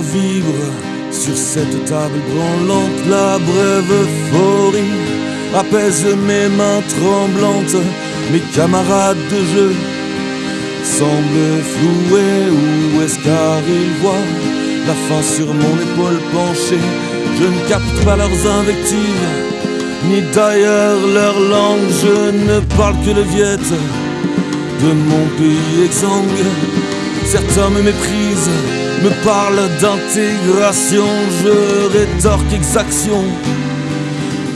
vivre sur cette table branlante. La brève euphorie apaise mes mains tremblantes. Mes camarades de jeu semblent floués. Où est-ce car ils voient la fin sur mon épaule penchée? Je ne capte pas leurs invectives, ni d'ailleurs leur langue. Je ne parle que le viette de mon pays exsangue. Certains me méprisent me parle d'intégration, je rétorque exaction,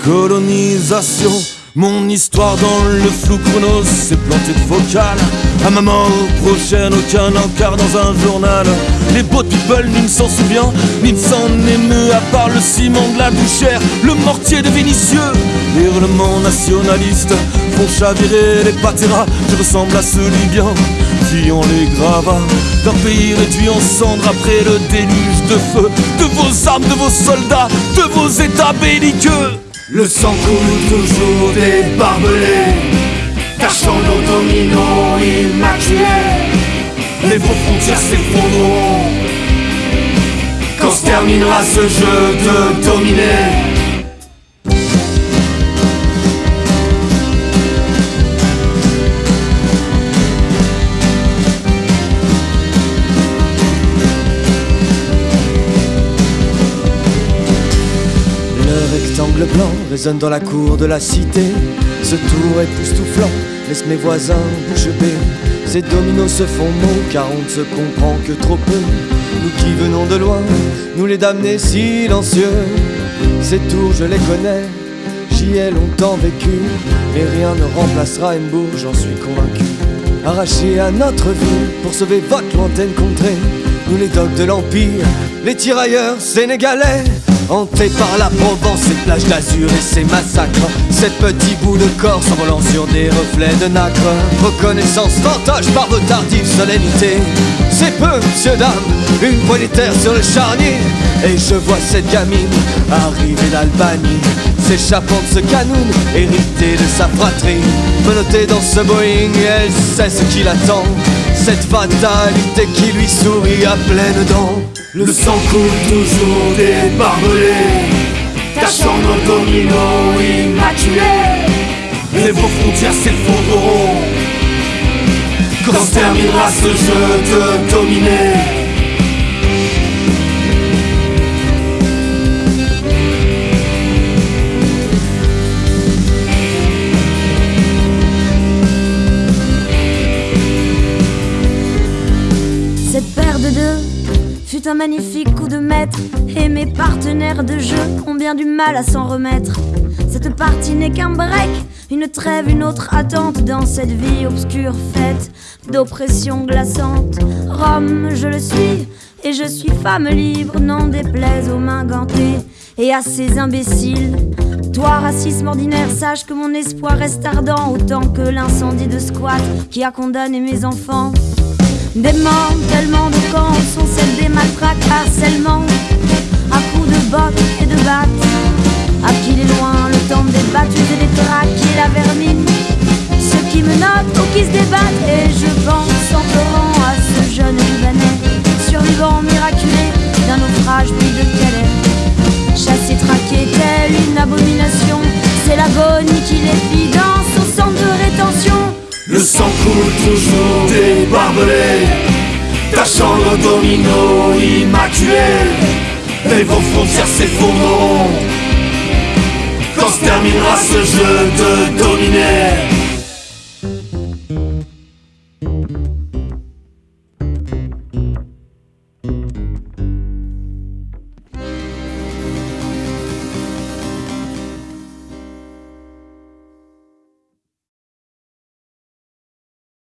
colonisation. Mon histoire dans le flou chronos s'est plantée de focale. À ma mort prochaine, aucun encart dans un journal. Les beaux people, ni ne s'en souvient, ni ne s'en émeut, à part le ciment de la bouchère, le mortier de Vénitieux. Les hurlements nationalistes font chavirer les patéras. Je ressemble à ce Libyen ont les gravats d'un pays réduit en cendres après le déluge de feu de vos armes, de vos soldats, de vos états belliqueux. Le sang coule toujours des barbelés, cachant nos dominos immaculés. Les beaux frontières s'effondreront quand se terminera ce jeu de dominer. Résonne dans la cour de la cité. Ce tour époustouflant laisse mes voisins bouche bée. Ces dominos se font mots car on ne se comprend que trop peu. Nous qui venons de loin, nous les damnés silencieux. Ces tours, je les connais, j'y ai longtemps vécu. Mais rien ne remplacera Embourg, j'en suis convaincu. Arrachés à notre vie pour sauver votre lointaine contrée. Nous les dogs de l'Empire, les tirailleurs sénégalais. Hanté par la Provence, ses plages d'azur et ses massacres. Ces petits bouts de corps s'envolant sur des reflets de nacre. Reconnaissance fantoche par vos tardives solennités. C'est peu, monsieur, dame, une poignée terre sur le charnier. Et je vois cette gamine arriver d'Albanie. S'échappant de ce canoun, hérité de sa fratrie. Menottée dans ce Boeing, elle sait ce qui l'attend Cette fatalité qui lui sourit à pleines dents le sang coule toujours des barbelés, tachant nos dominos immaculés. Et vos frontières s'effondreront quand terminera ce jeu de dominer. Un magnifique coup de maître et mes partenaires de jeu ont bien du mal à s'en remettre. Cette partie n'est qu'un break, une trêve, une autre attente dans cette vie obscure faite d'oppression glaçante. Rome, je le suis, et je suis femme libre, n'en déplaise aux mains gantées et à ces imbéciles. Toi, racisme ordinaire, sache que mon espoir reste ardent autant que l'incendie de squat qui a condamné mes enfants. Démantèlement de camps sont celles des matraques, harcèlement à coups de bottes et de battes. À qui les loin, le temps des battus et des traques et la vermine. Ceux qui me notent ou qui se débattent, et je pense en pleurant à ce jeune Libanais, survivant miraculé d'un naufrage toujours des barbelés, tachant nos dominos immaculés. Et vos frontières s'effondreront quand se terminera ce jeu de.